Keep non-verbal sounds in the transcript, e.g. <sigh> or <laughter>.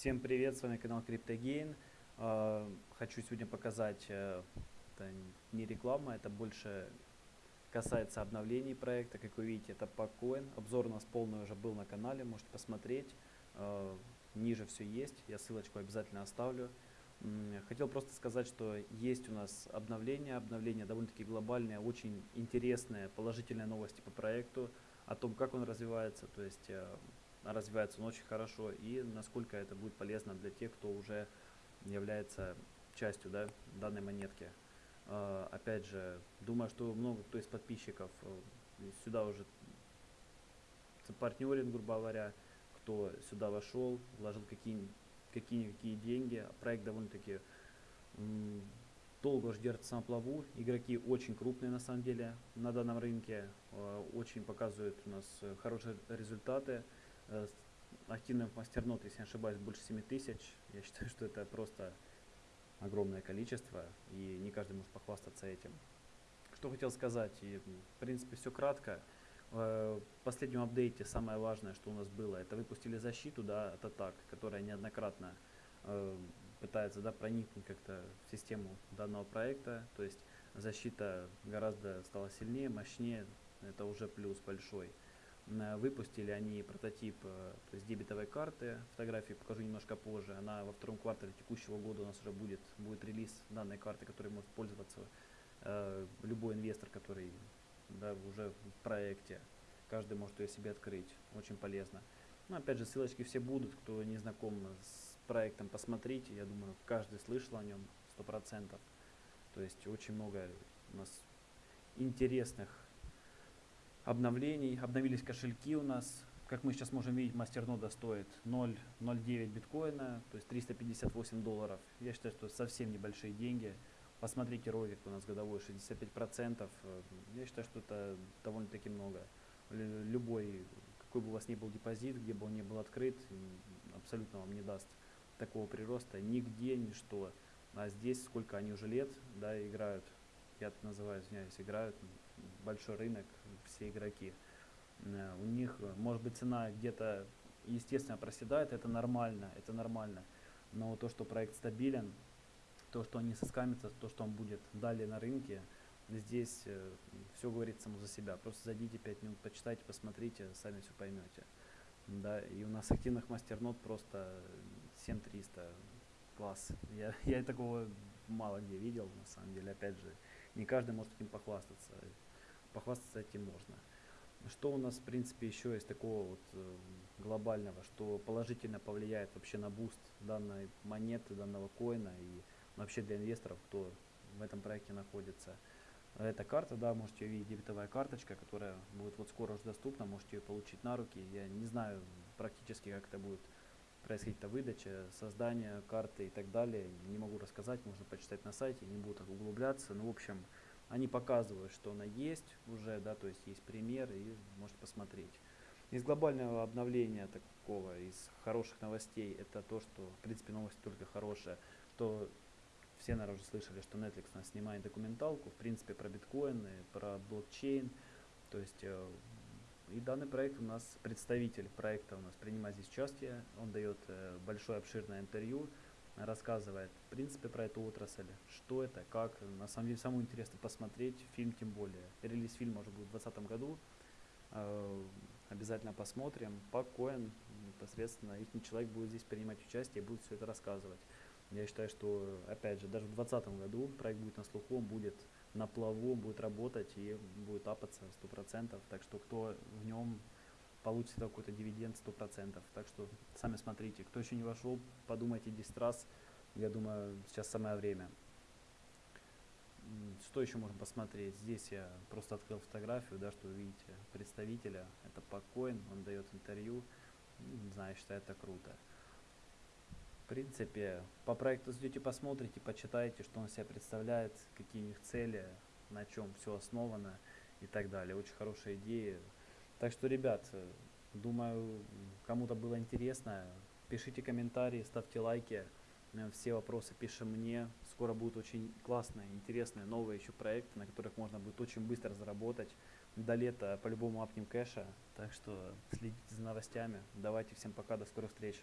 Всем привет, с вами канал CryptoGain. А, хочу сегодня показать, э, это не реклама, это больше касается обновлений проекта. Как вы видите, это Packcoin. Обзор у нас полный уже был на канале, можете посмотреть. А, ниже все есть, я ссылочку обязательно оставлю. Хотел просто сказать, что есть у нас обновление, обновление довольно-таки глобальное, очень интересные, положительные новости по проекту, о том, как он развивается, то есть э, развивается он очень хорошо и насколько это будет полезно для тех, кто уже является частью да, данной монетки. Uh, опять же, думаю, что много кто из подписчиков uh, сюда уже партнерин, грубо говоря, кто сюда вошел, вложил какие-никакие какие деньги. Проект довольно-таки долго держится на плаву. Игроки очень крупные на самом деле на данном рынке, uh, очень показывают у нас хорошие результаты. Э, активных мастернот, если не ошибаюсь, больше 7 тысяч. Я считаю, что это просто огромное количество, и не каждый может похвастаться этим. Что хотел сказать, и в принципе все кратко. Э, в последнем апдейте самое важное, что у нас было, это выпустили защиту да, от атак, которая неоднократно э, пытается да, проникнуть как-то в систему данного проекта. То есть защита гораздо стала сильнее, мощнее, это уже плюс большой. Выпустили они прототип э, то есть дебетовой карты, фотографии покажу немножко позже. Она во втором квартале текущего года у нас уже будет, будет релиз данной карты, которой может пользоваться э, любой инвестор, который да, уже в проекте. Каждый может ее себе открыть, очень полезно. Но опять же, ссылочки все будут, кто не знаком с проектом, посмотрите. Я думаю, каждый слышал о нем, сто процентов. То есть очень много у нас интересных обновлений. Обновились кошельки у нас. Как мы сейчас можем видеть, мастернода стоит 0,09 биткоина, то есть 358 долларов. Я считаю, что совсем небольшие деньги. Посмотрите ролик у нас годовой 65%. Я считаю, что это довольно-таки много. Любой, какой бы у вас ни был депозит, где бы он ни был открыт, абсолютно вам не даст такого прироста нигде, ничто. А здесь сколько они уже лет да, играют, я называю, извиняюсь, играют, большой рынок, все игроки. Э, у них, может быть, цена где-то, естественно, проседает, это нормально, это нормально. Но то, что проект стабилен, то, что они соскамятся, то, что он будет далее на рынке, здесь э, все говорит само за себя. Просто зайдите 5 минут, почитайте, посмотрите, сами все поймете. Да, и у нас активных мастернод просто 7300 класс. Я, <laughs> я такого мало где видел, на самом деле, опять же, не каждый может этим похвастаться похвастаться этим можно. Что у нас, в принципе, еще есть такого вот э, глобального, что положительно повлияет вообще на boost данной монеты, данного коина и вообще для инвесторов, кто в этом проекте находится. Эта карта, да, можете увидеть, дебетовая карточка, которая будет вот скоро уже доступна, можете ее получить на руки. Я не знаю практически, как это будет происходить эта выдача, создание карты и так далее. Не могу рассказать, можно почитать на сайте, не буду так углубляться. Ну, в общем, они показывают, что она есть уже, да, то есть есть примеры и можете посмотреть. Из глобального обновления такого, из хороших новостей, это то, что, в принципе, новость только хорошая, что все, наверное, уже слышали, что Netflix нас снимает документалку, в принципе, про биткоины, про блокчейн, то есть э, и данный проект у нас, представитель проекта у нас принимает здесь участие, он дает э, большое обширное интервью, рассказывает, в принципе, про эту отрасль, что это, как. На самом деле, самое интересное посмотреть фильм, тем более. Релиз фильма уже будет в 2020 году. Э, обязательно посмотрим. По Коэн непосредственно их человек будет здесь принимать участие и будет все это рассказывать. Я считаю, что, опять же, даже в 2020 году проект будет на слуху, он будет на плаву, будет работать и будет апаться 100%. Так что кто в нем получится какой-то дивиденд 100%. Так что сами смотрите. Кто еще не вошел, подумайте 10 раз. Я думаю, сейчас самое время. Что еще можно посмотреть? Здесь я просто открыл фотографию, да, что вы видите представителя. Это Покоин, он дает интервью. Не знаю, считаю это круто. Принципе, по проекту зайдете, посмотрите, почитайте, что он себя представляет, какие у них цели, на чем все основано и так далее. Очень хорошая идея. Так что, ребят, думаю, кому-то было интересно. Пишите комментарии, ставьте лайки. Все вопросы пишем мне. Скоро будут очень классные, интересные, новые еще проекты, на которых можно будет очень быстро заработать. До лета по-любому апнем кэша. Так что следите за новостями. Давайте всем пока, до скорых встреч.